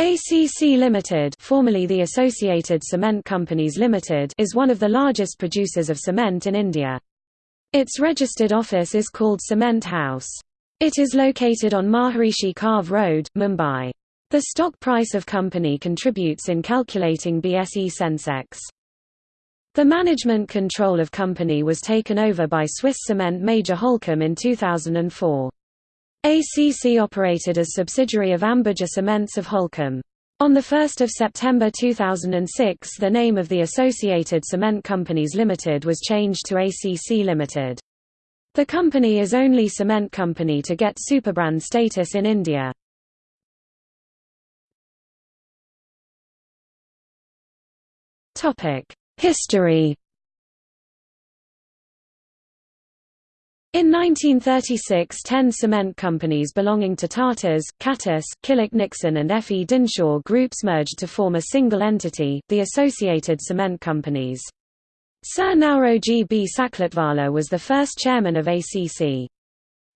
ACC Limited, formerly the Associated Cement Companies Limited, is one of the largest producers of cement in India. Its registered office is called Cement House. It is located on Maharishi Karve Road, Mumbai. The stock price of company contributes in calculating BSE Sensex. The management control of company was taken over by Swiss cement major Holcim in 2004. ACC operated as subsidiary of Ambuja Cements of Holcim. On 1 September 2006 the name of the Associated Cement Companies Limited was changed to ACC Limited. The company is only cement company to get superbrand status in India. History In 1936 ten cement companies belonging to Tatas, Khataus, Killick Nixon and F. E. Dinshaw groups merged to form a single entity, the Associated Cement Companies. Sir Nauroji B. Saklatwala was the first chairman of ACC.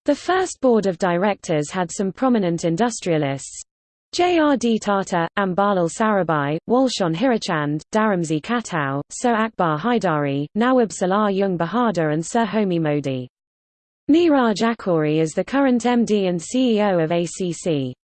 The first board of directors had some prominent industrialists, J. R. D. Tata, Ambalal Sarabhai, Walchand Hirachand, Dharamji Khatau, Sir Akbar Haidari, Nawab Salar Jung Bahadur and Sir Homi Modi. Neeraj Akhoury is the current MD and CEO of ACC.